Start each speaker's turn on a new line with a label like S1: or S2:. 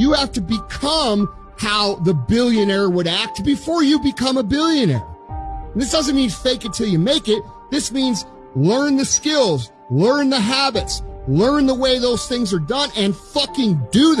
S1: You have to become how the billionaire would act before you become a billionaire. And this doesn't mean fake it till you make it. This means learn the skills, learn the habits, learn the way those things are done and fucking do that.